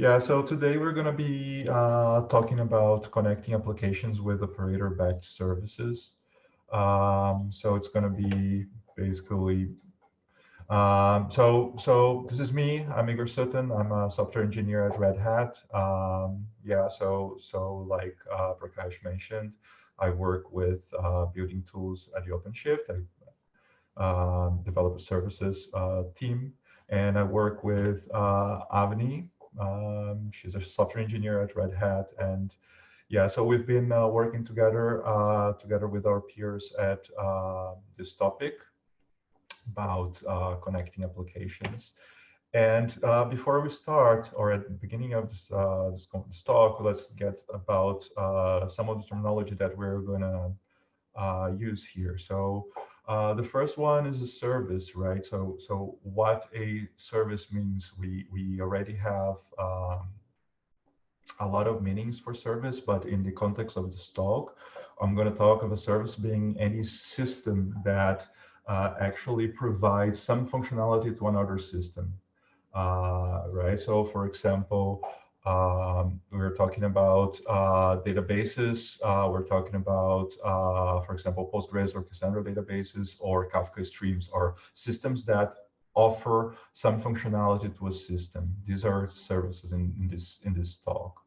Yeah, so today we're going to be uh, talking about connecting applications with operator-backed services. Um, so it's going to be basically, um, so so this is me. I'm Igor Sutton. I'm a software engineer at Red Hat. Um, yeah, so so like uh, Prakash mentioned, I work with uh, building tools at the OpenShift. I uh, develop a services uh, team, and I work with uh, Avni, um, she's a software engineer at Red Hat, and yeah, so we've been uh, working together uh, together with our peers at uh, this topic about uh, connecting applications. And before we start, or at the beginning of this, this, this talk, let's get about some of the terminology that we're going to use here. So uh, the first one is a service, right? So, so what a service means, we we already have um, a lot of meanings for service, but in the context of this talk, I'm going to talk of a service being any system that uh, actually provides some functionality to another system, uh, right? So, for example, um, we're talking about uh, databases. Uh, we're talking about, uh, for example, Postgres or Cassandra databases or Kafka streams or systems that offer some functionality to a system. These are services in, in this in this talk.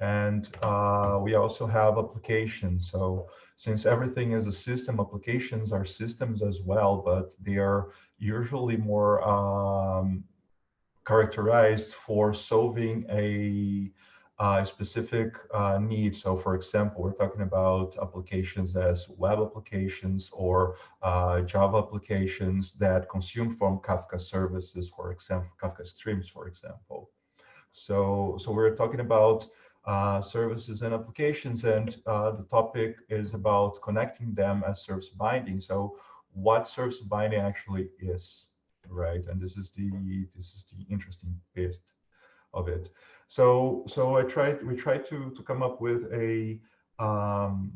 And uh, we also have applications. So since everything is a system, applications are systems as well, but they are usually more um, characterized for solving a, a specific uh, need. So for example, we're talking about applications as web applications or uh, Java applications that consume from Kafka services, for example, Kafka streams, for example. So, so we're talking about uh, services and applications, and uh, the topic is about connecting them as service binding. So what service binding actually is right? And this is the this is the interesting bit of it. So so I tried we tried to to come up with a um,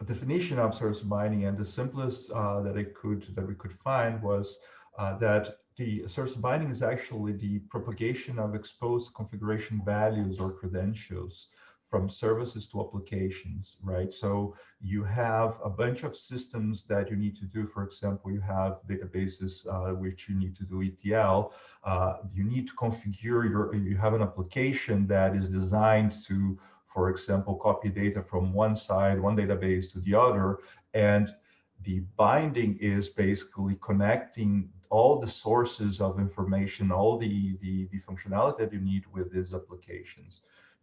a definition of service binding, and the simplest uh, that I could that we could find was uh, that the service binding is actually the propagation of exposed configuration values or credentials from services to applications, right? So you have a bunch of systems that you need to do. For example, you have databases uh, which you need to do ETL. Uh, you need to configure your, you have an application that is designed to, for example, copy data from one side, one database to the other. And the binding is basically connecting all the sources of information, all the, the, the functionality that you need with these applications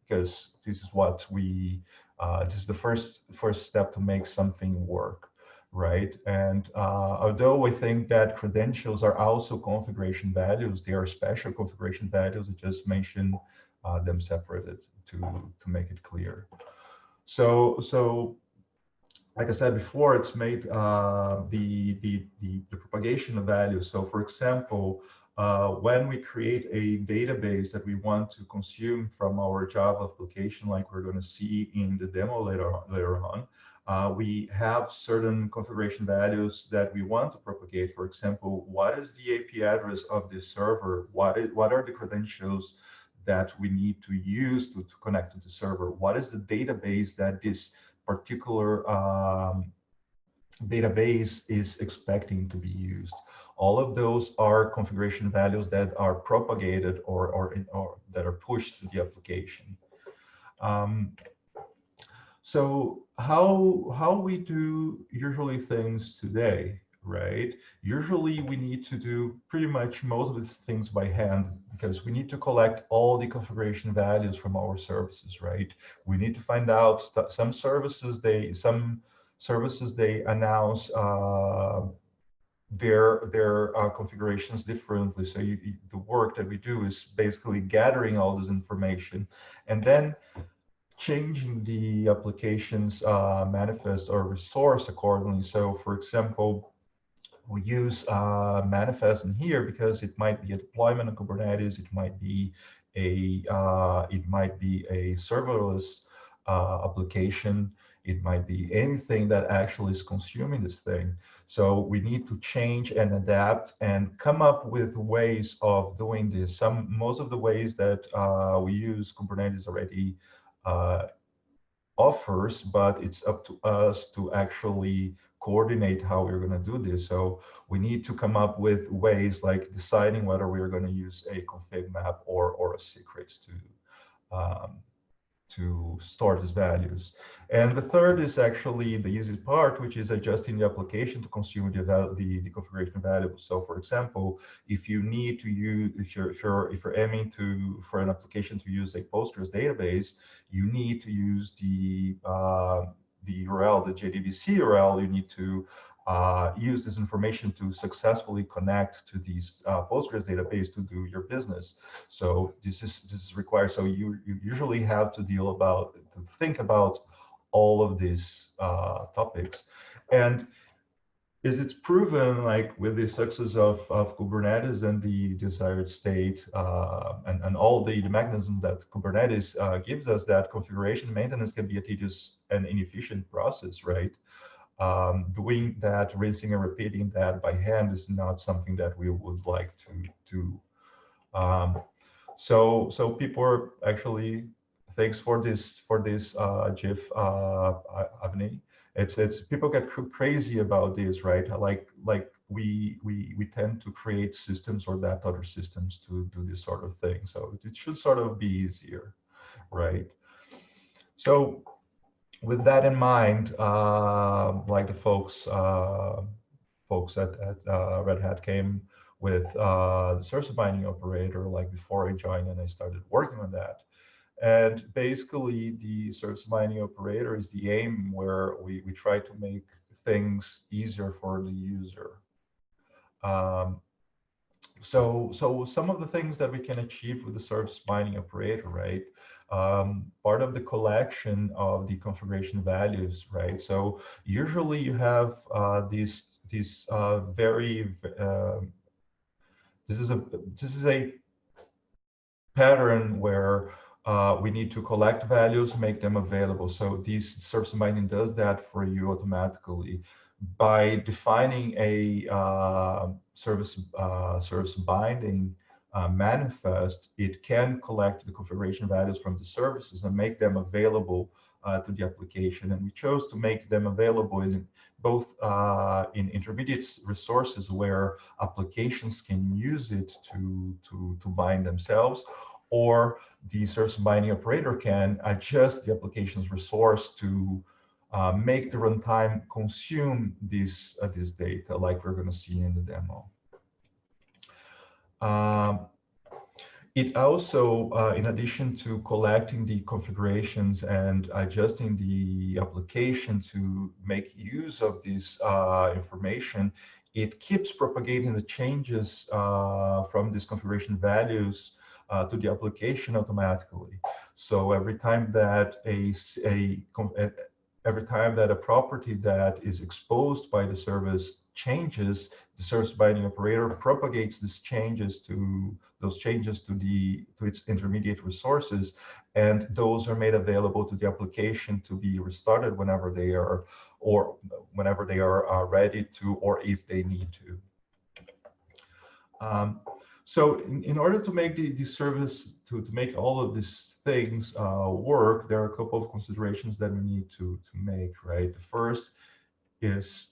because this is what we uh, this is the first first step to make something work right and uh, although I think that credentials are also configuration values they are special configuration values I just mentioned uh, them separated to to make it clear so so like I said before, it's made uh, the, the, the, the, propagation of values. So for example, uh, when we create a database that we want to consume from our Java application, like we're going to see in the demo later on, later on uh, we have certain configuration values that we want to propagate. For example, what is the IP address of this server? What, is, what are the credentials that we need to use to, to connect to the server? What is the database that this particular um, database is expecting to be used. All of those are configuration values that are propagated or, or, or that are pushed to the application. Um, so how, how we do usually things today, right? Usually we need to do pretty much most of these things by hand because we need to collect all the configuration values from our services, right? We need to find out some services, they, some services, they announce uh, their their uh, configurations differently. So you, you, the work that we do is basically gathering all this information and then changing the application's uh, manifest or resource accordingly. So for example, we use uh, manifest in here because it might be a deployment of Kubernetes, it might be a uh, it might be a serverless uh, application, It might be anything that actually is consuming this thing. So we need to change and adapt and come up with ways of doing this. Some most of the ways that uh, we use Kubernetes already uh, offers, but it's up to us to actually coordinate how we're going to do this. So we need to come up with ways like deciding whether we're going to use a config map or, or a secrets to, um, to store these values. And the third is actually the easy part, which is adjusting the application to consume the, the, the configuration variables. So for example, if you need to use, if you're, if you're, if you're aiming to, for an application to use a Postgres database, you need to use the, uh, the URL, the JDBC URL, you need to uh, use this information to successfully connect to these uh, Postgres database to do your business. So this is this is required. So you you usually have to deal about to think about all of these uh, topics, and is it's proven like with the success of, of Kubernetes and the desired state uh, and, and all the, the mechanisms that Kubernetes uh, gives us that configuration maintenance can be a tedious and inefficient process, right? Um, doing that, rinsing and repeating that by hand is not something that we would like to do. Um, so, so people are actually, thanks for this, for this uh, GIF, uh, Avni it's it's people get crazy about this, right? Like like we we we tend to create systems or adapt other systems to do this sort of thing. So it should sort of be easier, right? So with that in mind, uh, like the folks uh, folks at, at uh, Red Hat came with uh, the service binding operator like before I joined and I started working on that. And basically, the service binding operator is the aim where we, we try to make things easier for the user. Um, so, so some of the things that we can achieve with the service binding operator, right? Um, part of the collection of the configuration values, right? So usually you have uh, these these uh, very uh, this is a this is a pattern where uh, we need to collect values, make them available. So this service binding does that for you automatically by defining a uh, service uh, service binding uh, manifest. It can collect the configuration values from the services and make them available uh, to the application. And we chose to make them available in both uh, in intermediate resources where applications can use it to to to bind themselves, or the service binding operator can adjust the application's resource to uh, make the runtime consume this, uh, this data like we're going to see in the demo. Um, it also, uh, in addition to collecting the configurations and adjusting the application to make use of this uh, information, it keeps propagating the changes uh, from these configuration values uh, to the application automatically. So every time that a, a, every time that a property that is exposed by the service changes, the service binding operator propagates these changes to those changes to the to its intermediate resources, and those are made available to the application to be restarted whenever they are or whenever they are uh, ready to or if they need to. Um, so in, in order to make the, the service, to, to make all of these things uh, work, there are a couple of considerations that we need to, to make, right? The first is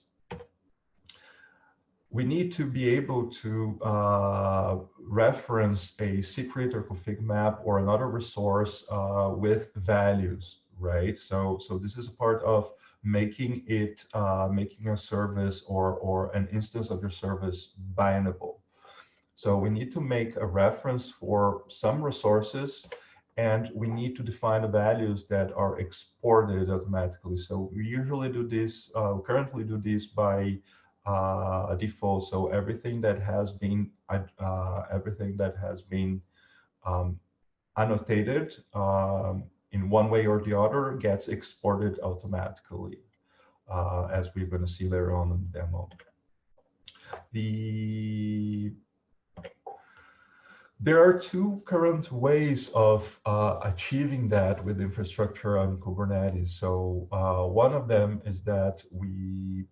we need to be able to uh, reference a secret or config map or another resource uh, with values, right? So, so this is a part of making it, uh, making a service or, or an instance of your service bindable. So we need to make a reference for some resources and we need to define the values that are exported automatically. So we usually do this, uh, currently do this by uh, default. So everything that has been, uh, everything that has been um, annotated um, in one way or the other gets exported automatically, uh, as we're going to see later on in the demo. The There are two current ways of uh, achieving that with infrastructure on Kubernetes. So uh, one of them is that we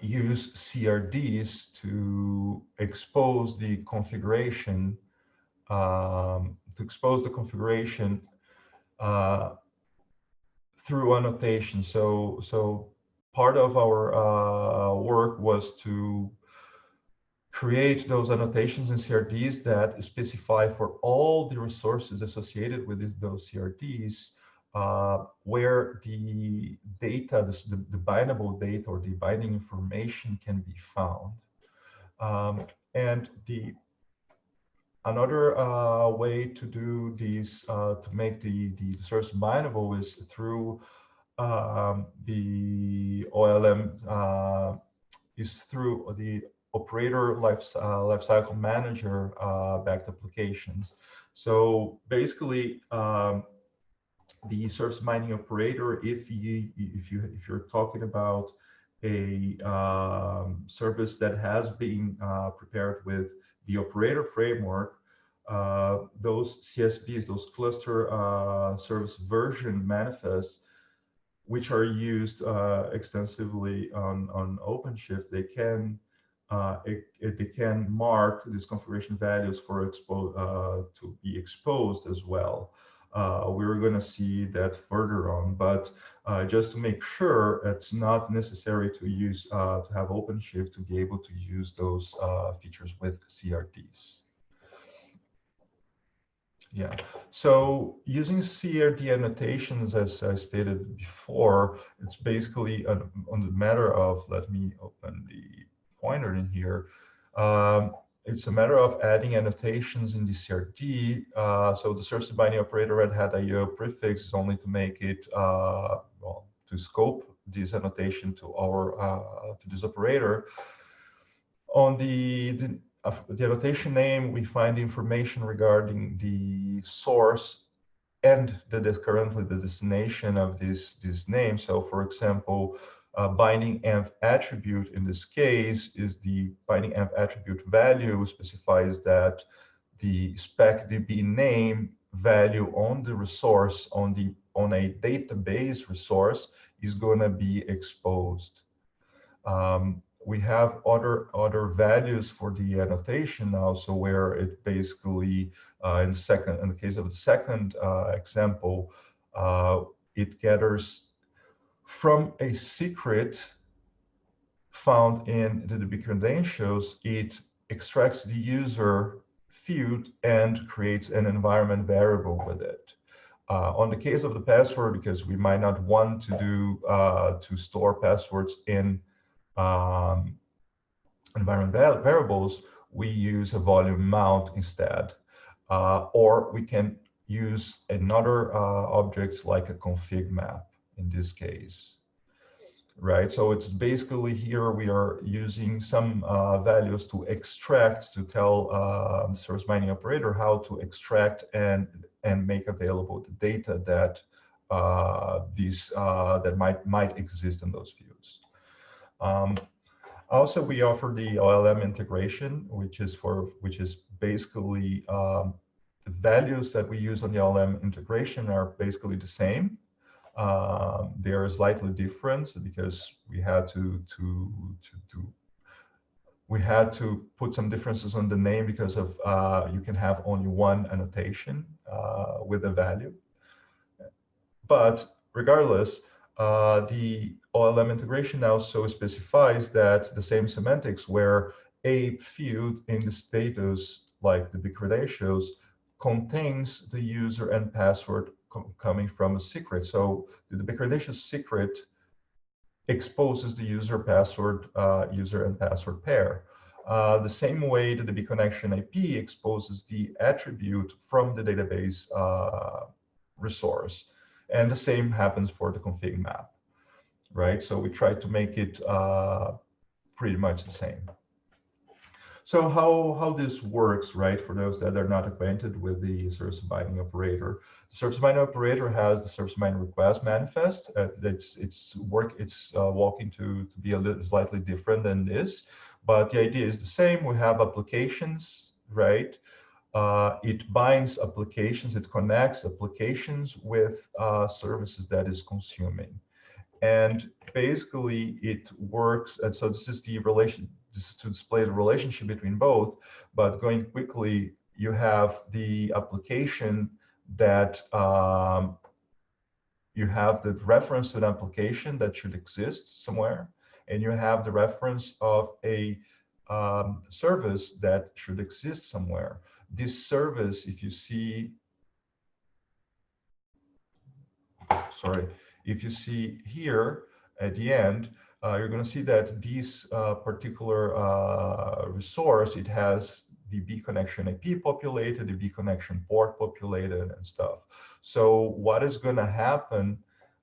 use CRDs to expose the configuration, um, to expose the configuration uh, through annotation. So, so part of our uh, work was to create those annotations in CRDs that specify for all the resources associated with those CRDs uh, where the data, the, the, bindable data or the binding information can be found. Um, and the another uh, way to do these, uh, to make the, the source bindable is through um, the OLM, uh, is through the operator life, uh, lifecycle manager backed applications. So basically, um, the service binding operator, if you if you if you're talking about a um, service that has been uh, prepared with the operator framework, uh, those CSVs, those cluster uh, service version manifests, which are used uh, extensively on on OpenShift, they can uh, it, it, it, can mark these configuration values for expo uh, to be exposed as well. Uh, we're going to see that further on, but uh, just to make sure it's not necessary to use uh, to have OpenShift to be able to use those features with CRDs. Yeah, so using CRD annotations, as I stated before, it's basically on, on the matter of, let me open the pointer in here. Um, it's a matter of adding annotations in the CRD. Uh, so the service binding operator Red Hat IO prefix is only to make it, uh, well, to scope this annotation to our, uh, to this operator. On the, the, the annotation name, we find information regarding the source and that is currently the destination of this, this name. So for example, uh, binding env attribute in this case is the binding env attribute value specifies that the spec db name value on the resource on the on a database resource is going to be exposed. Um, we have other other values for the annotation now, so where it basically uh, in the second in the case of the second uh, example, uh, it gathers from a secret found in the DB credentials, it extracts the user field and creates an environment variable with it. Uh, on the case of the password, because we might not want to do uh, to store passwords in um, environment variables, we use a volume mount instead. Uh, or we can use another uh, object like a config map in this case, right? So it's basically here we are using some uh, values to extract to tell uh, the service binding operator how to extract and and make available the data that uh, these uh, that might might exist in those fields. Um, also, we offer the OLM integration, which is for which is basically um, the values that we use on the OLM integration are basically the same. Um, they are slightly different because we had to, to, to, to, we had to put some differences on the name because of uh, you can have only one annotation uh, with a value. But regardless, uh, the OLM integration now so specifies that the same semantics where a field in the status, like the big credentials, contains the user and password coming from a secret. So the Bicredential secret exposes the user password, uh, user and password pair. Uh, the same way that the bconnection IP exposes the attribute from the database uh, resource. And the same happens for the config map, right? So we try to make it uh, pretty much the same. So how, how this works, right, for those that are not acquainted with the service binding operator. The service binding operator has the service binding request manifest. Uh, it's it's work it's uh, walking to, to be a little slightly different than this, but the idea is the same. We have applications, right? uh, it binds applications, it connects applications with uh, services that is consuming. And basically it works, and so this is the relation, this is to display the relationship between both, but going quickly, you have the application that um, you have the reference to an application that should exist somewhere, and you have the reference of a um, service that should exist somewhere. This service, if you see, sorry, if you see here at the end, you're going to see that this uh, particular uh, resource, it has the B connection IP populated, the B connection port populated and stuff. So what is going to happen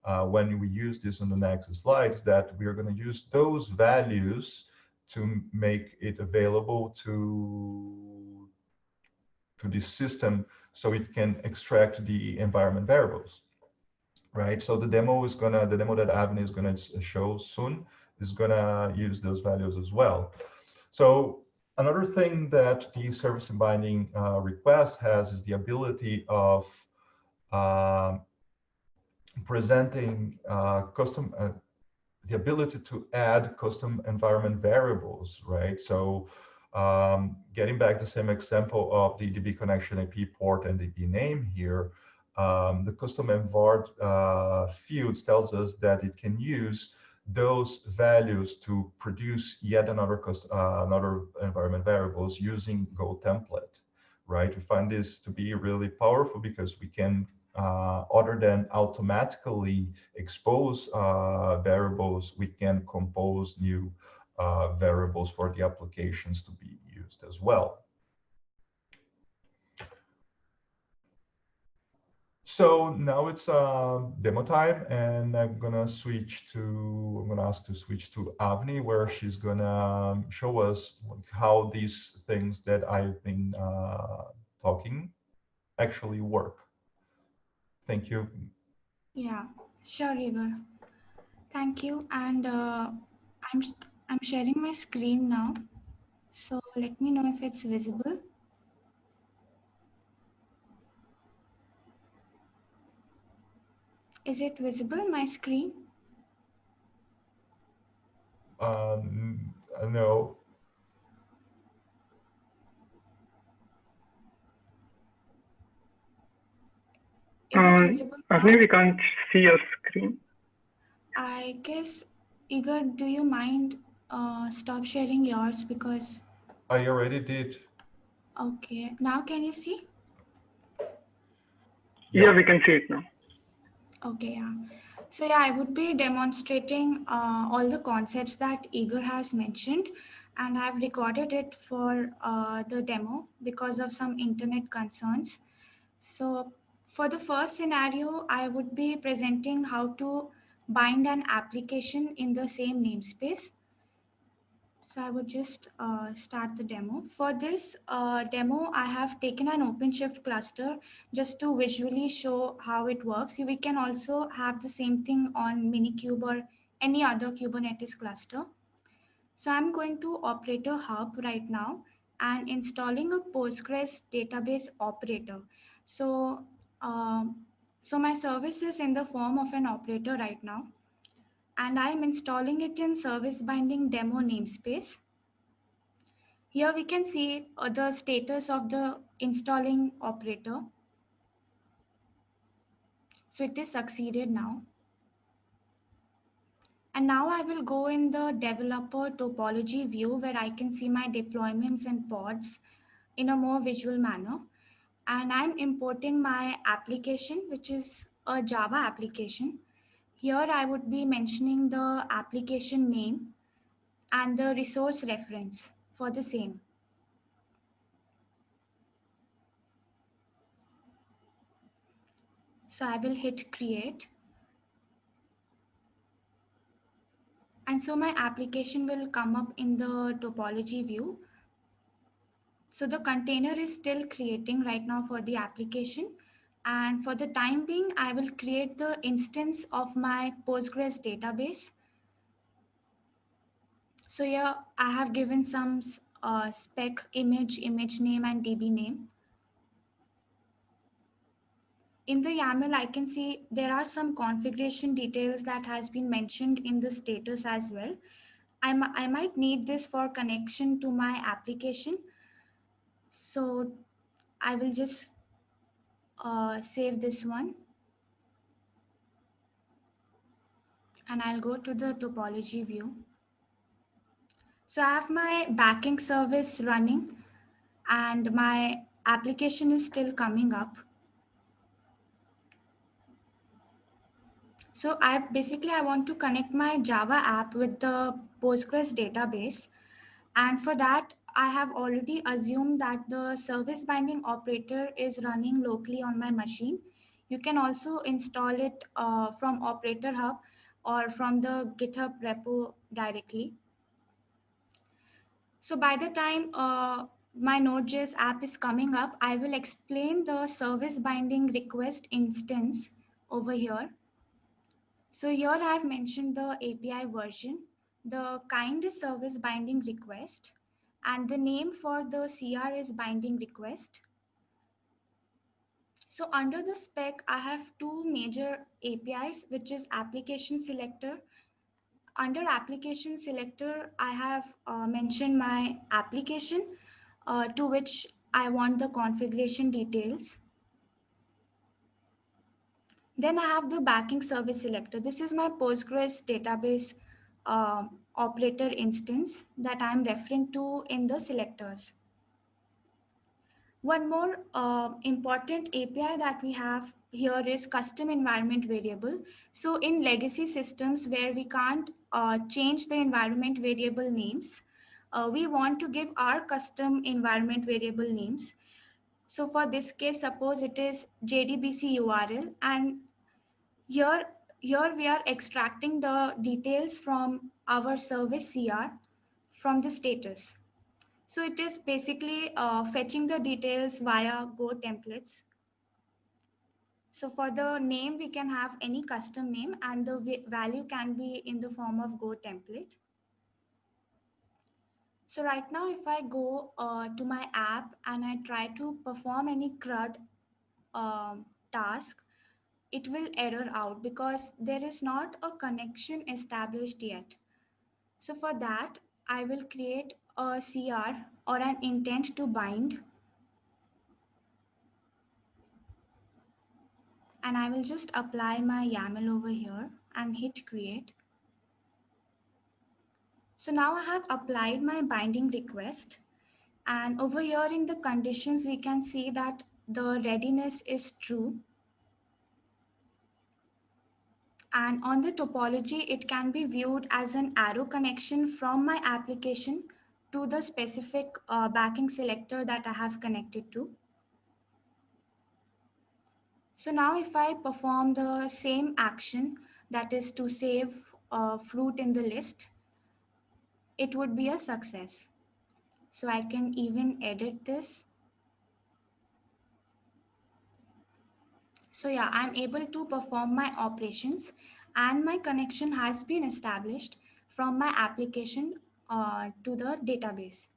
uh, when we use this on the next slide is that we are going to use those values to make it available to, to this system so it can extract the environment variables, right? So the demo is gonna, the demo that Avni is gonna show soon is gonna use those values as well. So another thing that the service and binding uh, request has is the ability of uh, presenting uh, custom uh, the ability to add custom environment variables, right? So um, getting back the same example of the DB connection IP port and DB name here, um, the custom env var uh, field tells us that it can use those values to produce yet another uh, another environment variables using Go template, right? We find this to be really powerful because we can uh, other than automatically expose uh, variables, we can compose new uh, variables for the applications to be used as well. So now it's uh, demo time, and I'm gonna switch to, I'm gonna ask to switch to Avni, where she's gonna show us how these things that I've been uh, talking actually work. Thank you. Yeah, sure, Igor. Thank you. And uh, I'm, I'm sharing my screen now. So let me know if it's visible. Is it visible, my screen? Um, no. Uh, I think we can't see your screen. I guess, Igor, do you mind uh, stop sharing yours because... I already did. Okay, now can you see? Yeah, we can see it now. Okay, yeah. So yeah, I would be demonstrating uh, all the concepts that Igor has mentioned and I've recorded it for uh, the demo because of some internet concerns. So for the first scenario, I would be presenting how to bind an application in the same namespace. So I would just uh, start the demo. For this uh, demo, I have taken an OpenShift cluster just to visually show how it works. We can also have the same thing on Minikube or any other Kubernetes cluster. So I'm going to Operator Hub right now and installing a Postgres database operator. So um, so my service is in the form of an operator right now, and I'm installing it in service binding demo namespace. Here we can see uh, the status of the installing operator. So it is succeeded now. And now I will go in the developer topology view where I can see my deployments and pods in a more visual manner and I'm importing my application, which is a Java application. Here I would be mentioning the application name and the resource reference for the same. So I will hit create. And so my application will come up in the topology view so the container is still creating right now for the application. And for the time being, I will create the instance of my Postgres database. So here I have given some uh, spec image, image name and DB name. in the YAML, I can see there are some configuration details that has been mentioned in the status as well. I, I might need this for connection to my application. So I will just uh, save this one. And I'll go to the topology view. So I have my backing service running and my application is still coming up. So I basically, I want to connect my Java app with the Postgres database. And for that, I have already assumed that the service binding operator is running locally on my machine. You can also install it uh, from Operator Hub or from the GitHub repo directly. So by the time uh, my Node.js app is coming up, I will explain the service binding request instance over here. So here I have mentioned the API version. The kind service binding request and the name for the CR is binding request. So under the spec, I have two major APIs, which is application selector. Under application selector, I have uh, mentioned my application uh, to which I want the configuration details. Then I have the backing service selector. This is my Postgres database uh, operator instance that I'm referring to in the selectors. One more uh, important API that we have here is custom environment variable. So in legacy systems where we can't uh, change the environment variable names, uh, we want to give our custom environment variable names. So for this case, suppose it is JDBC URL and here, here we are extracting the details from our service CR from the status. So it is basically uh, fetching the details via Go templates. So for the name, we can have any custom name and the value can be in the form of Go template. So right now, if I go uh, to my app and I try to perform any CRUD um, task, it will error out because there is not a connection established yet. So for that, I will create a CR or an intent to bind. And I will just apply my YAML over here and hit create. So now I have applied my binding request. And over here in the conditions, we can see that the readiness is true and on the topology, it can be viewed as an arrow connection from my application to the specific uh, backing selector that I have connected to. So now if I perform the same action, that is to save a fruit in the list, it would be a success. So I can even edit this So yeah, I'm able to perform my operations and my connection has been established from my application uh, to the database.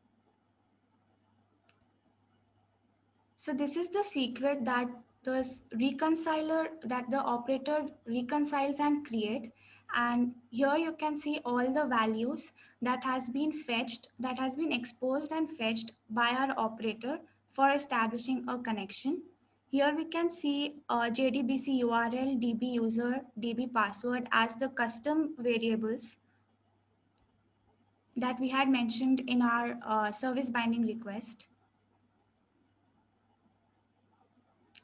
So this is the secret that the reconciler that the operator reconciles and create. And here you can see all the values that has been fetched, that has been exposed and fetched by our operator for establishing a connection. Here we can see uh, JDBC URL, DB user, DB password as the custom variables that we had mentioned in our uh, service binding request.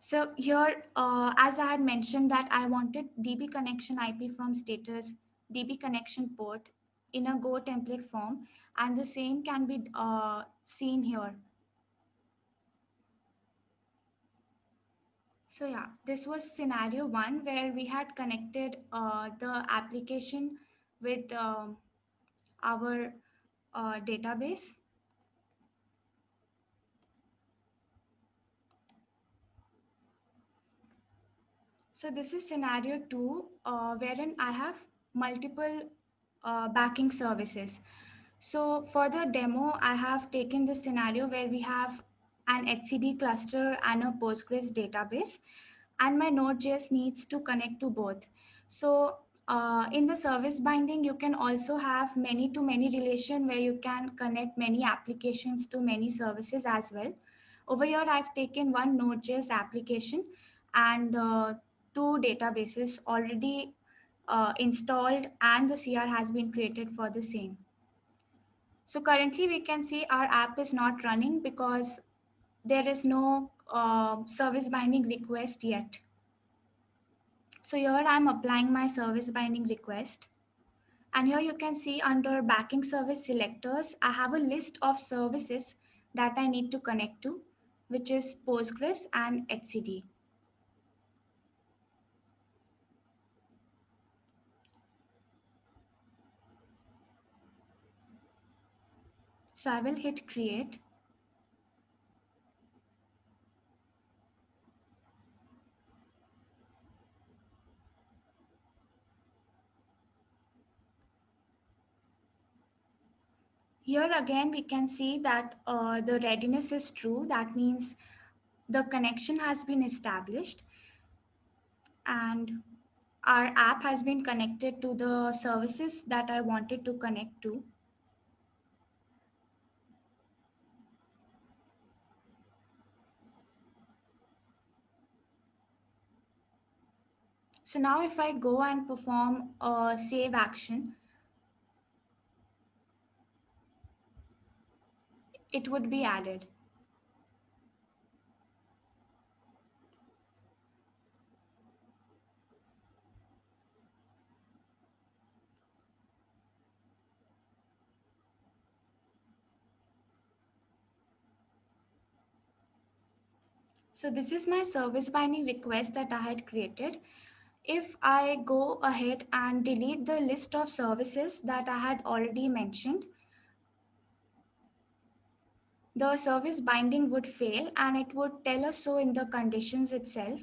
So here, uh, as I had mentioned that I wanted DB connection IP from status, DB connection port in a Go template form, and the same can be uh, seen here. So yeah, this was scenario one where we had connected uh, the application with uh, our uh, database. So this is scenario two, uh, wherein I have multiple uh, backing services. So for the demo, I have taken the scenario where we have an etcd cluster and a Postgres database. and my Node.js needs to connect to both. So uh, in the service binding, you can also have many to many relation where you can connect many applications to many services as well. Over here, I've taken one Node.js application and uh, two databases already uh, installed and the CR has been created for the same. So currently we can see our app is not running because there is no uh, service binding request yet. So here I'm applying my service binding request. And here you can see under backing service selectors, I have a list of services that I need to connect to, which is Postgres and etcd. So I will hit create. Here again, we can see that uh, the readiness is true. That means the connection has been established and our app has been connected to the services that I wanted to connect to. So now if I go and perform a save action, it would be added. So this is my service binding request that I had created. If I go ahead and delete the list of services that I had already mentioned, the service binding would fail and it would tell us so in the conditions itself.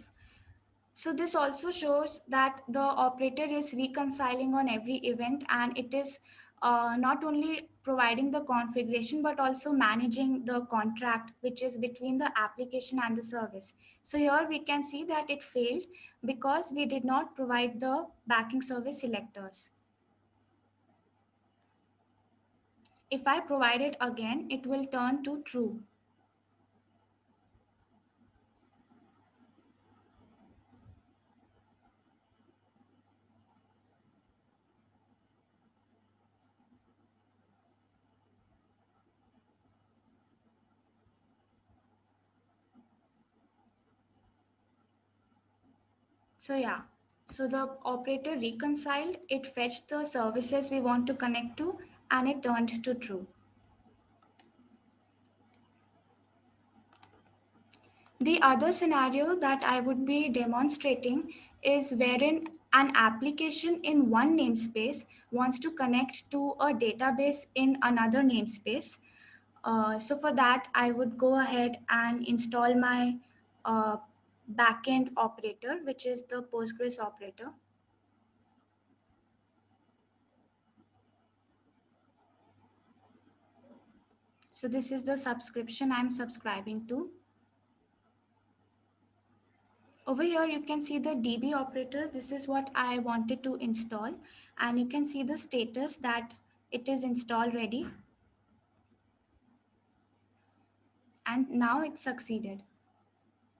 So this also shows that the operator is reconciling on every event and it is uh, not only providing the configuration, but also managing the contract, which is between the application and the service. So here we can see that it failed because we did not provide the backing service selectors. If I provide it again, it will turn to true. So yeah, so the operator reconciled, it fetched the services we want to connect to and it turned to true. The other scenario that I would be demonstrating is wherein an application in one namespace wants to connect to a database in another namespace. Uh, so for that, I would go ahead and install my uh, backend operator, which is the Postgres operator. So this is the subscription I'm subscribing to. Over here, you can see the DB operators. This is what I wanted to install. And you can see the status that it is installed ready. And now it succeeded.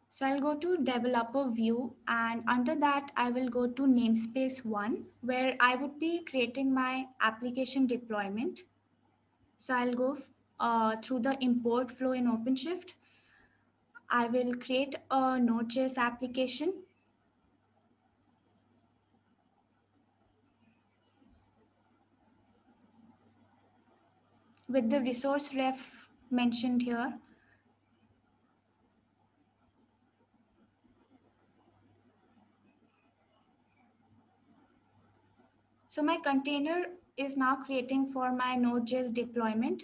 So I'll go to developer view and under that I will go to namespace one where I would be creating my application deployment. So I'll go uh, through the import flow in OpenShift. I will create a Node.js application. With the resource ref mentioned here. So my container is now creating for my Node.js deployment.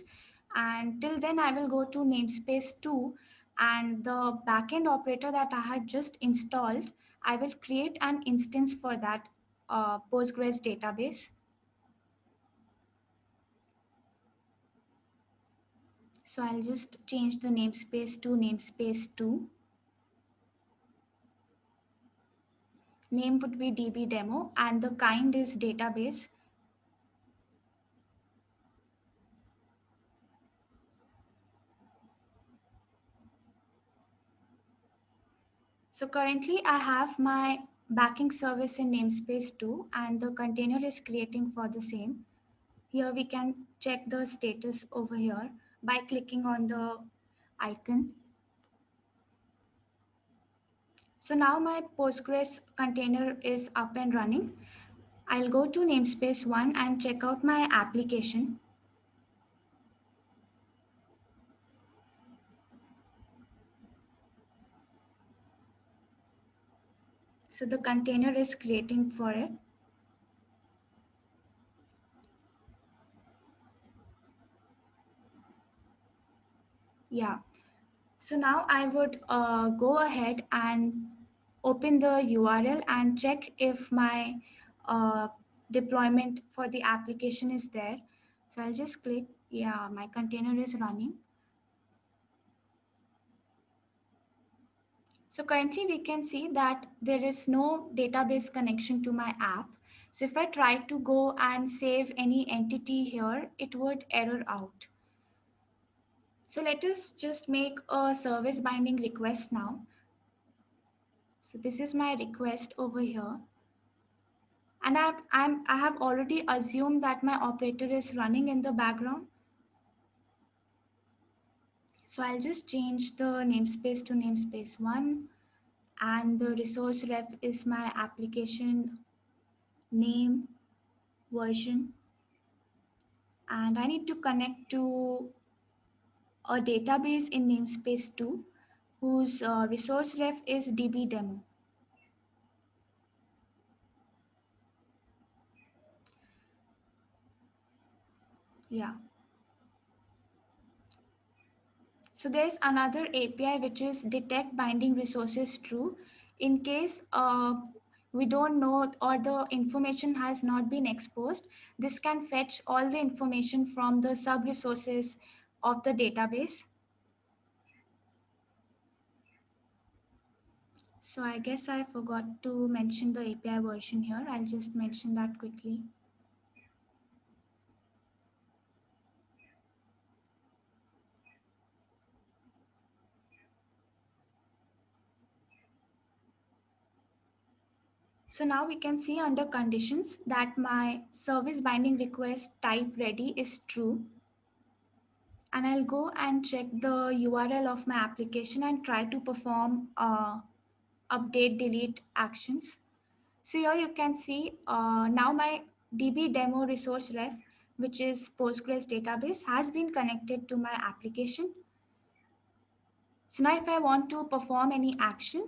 And till then I will go to namespace two and the backend operator that I had just installed, I will create an instance for that uh, Postgres database. So I'll just change the namespace to namespace two. name would be db demo and the kind is database So currently I have my backing service in namespace 2 and the container is creating for the same. Here we can check the status over here by clicking on the icon. So now my Postgres container is up and running. I'll go to namespace 1 and check out my application. So the container is creating for it. Yeah. So now I would uh, go ahead and open the URL and check if my uh, deployment for the application is there. So I'll just click, yeah, my container is running. So currently we can see that there is no database connection to my app. So if I try to go and save any entity here, it would error out. So let us just make a service binding request now. So this is my request over here. And I, I'm, I have already assumed that my operator is running in the background. So I'll just change the namespace to namespace one and the resource ref is my application name version. And I need to connect to a database in namespace two whose uh, resource ref is db demo. Yeah. So there's another API which is detect binding resources true. In case uh, we don't know or the information has not been exposed, this can fetch all the information from the sub resources of the database. So I guess I forgot to mention the API version here. I'll just mention that quickly. So now we can see under conditions that my service binding request type ready is true. And I'll go and check the URL of my application and try to perform uh, update delete actions. So here you can see uh, now my DB demo resource ref, which is Postgres database has been connected to my application. So now if I want to perform any action,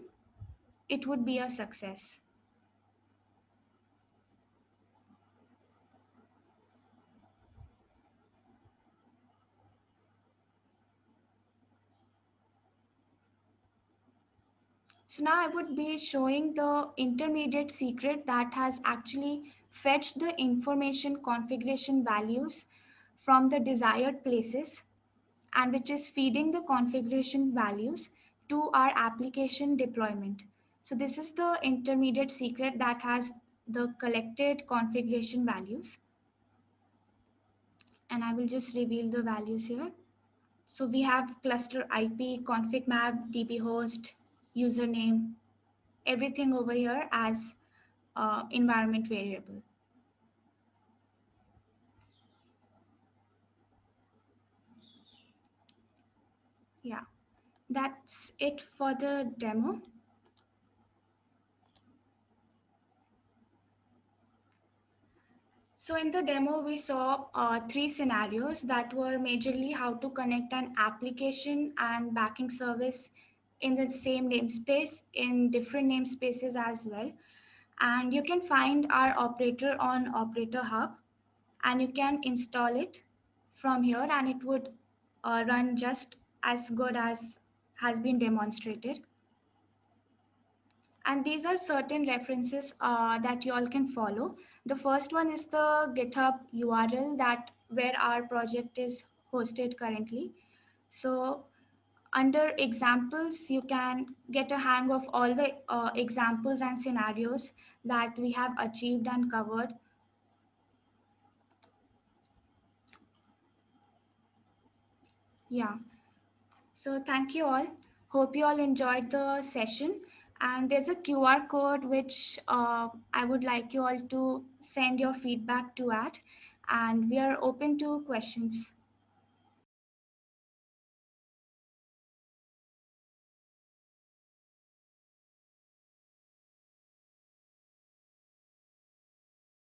it would be a success. So now I would be showing the intermediate secret that has actually fetched the information configuration values from the desired places and which is feeding the configuration values to our application deployment. So this is the intermediate secret that has the collected configuration values. And I will just reveal the values here. So we have cluster IP, config map, DB host, username, everything over here as uh, environment variable. Yeah, that's it for the demo. So in the demo, we saw uh, three scenarios that were majorly how to connect an application and backing service in the same namespace in different namespaces as well. And you can find our operator on Operator Hub and you can install it from here and it would uh, run just as good as has been demonstrated. And these are certain references uh, that you all can follow. The first one is the GitHub URL that where our project is hosted currently. So under examples, you can get a hang of all the uh, examples and scenarios that we have achieved and covered. Yeah. So thank you all. Hope you all enjoyed the session. And there's a QR code which uh, I would like you all to send your feedback to at. And we are open to questions.